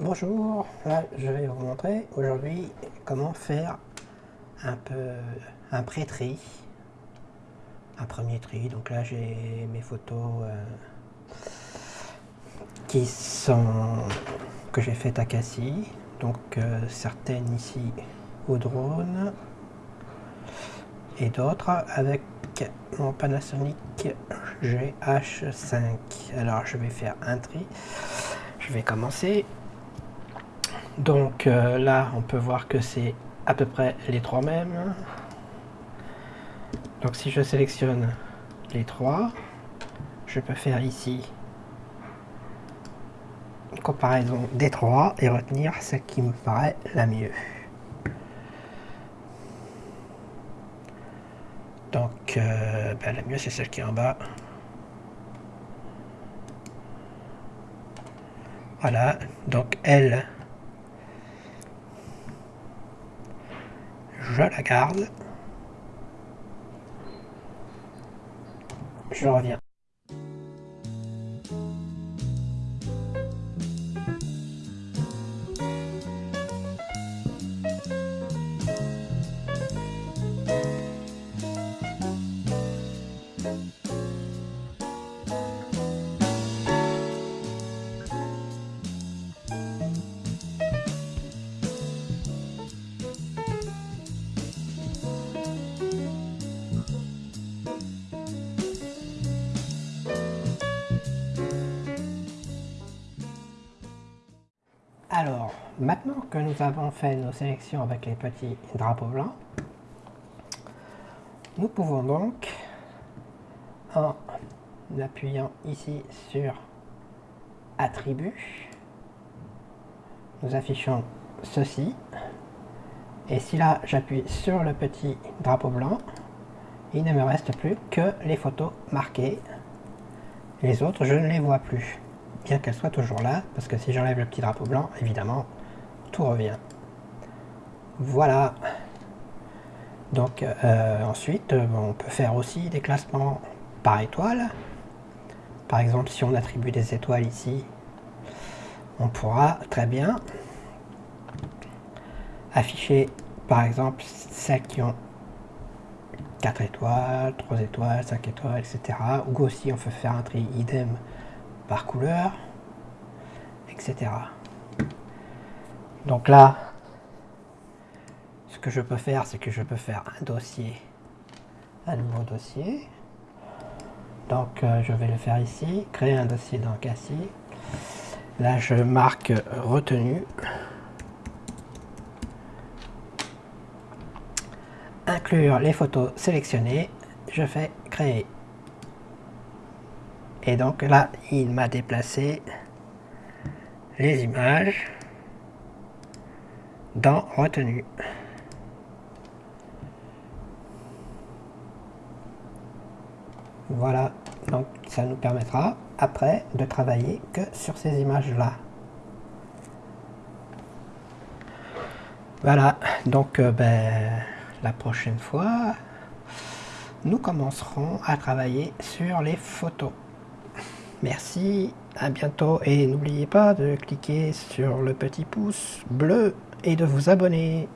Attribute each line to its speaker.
Speaker 1: Bonjour, je vais vous montrer aujourd'hui comment faire un peu un pré-tri, un premier tri. Donc là j'ai mes photos euh, qui sont que j'ai faites à Cassis, donc euh, certaines ici au drone et d'autres avec mon Panasonic GH5. Alors je vais faire un tri. Je vais commencer donc euh, là, on peut voir que c'est à peu près les trois mêmes. Donc si je sélectionne les trois, je peux faire ici une comparaison des trois et retenir celle qui me paraît la mieux. Donc euh, ben, la mieux c'est celle qui est en bas. Voilà, donc elle, je la garde. Je reviens. Alors, maintenant que nous avons fait nos sélections avec les petits drapeaux blancs, nous pouvons donc, en appuyant ici sur Attributs, nous affichons ceci. Et si là j'appuie sur le petit drapeau blanc, il ne me reste plus que les photos marquées. Les autres, je ne les vois plus qu'elle soit toujours là, parce que si j'enlève le petit drapeau blanc, évidemment, tout revient. Voilà. Donc euh, ensuite, euh, on peut faire aussi des classements par étoile. Par exemple, si on attribue des étoiles ici, on pourra très bien afficher, par exemple, celles qui ont 4 étoiles, 3 étoiles, 5 étoiles, etc. Ou aussi on peut faire un tri idem par couleur, etc. Donc là, ce que je peux faire, c'est que je peux faire un dossier, un nouveau dossier. Donc euh, je vais le faire ici, créer un dossier dans Cassis. Là je marque retenu. Inclure les photos sélectionnées. Je fais créer. Et donc là, il m'a déplacé les images dans retenu. Voilà, donc ça nous permettra après de travailler que sur ces images-là. Voilà, donc euh, ben, la prochaine fois, nous commencerons à travailler sur les photos. Merci, à bientôt et n'oubliez pas de cliquer sur le petit pouce bleu et de vous abonner.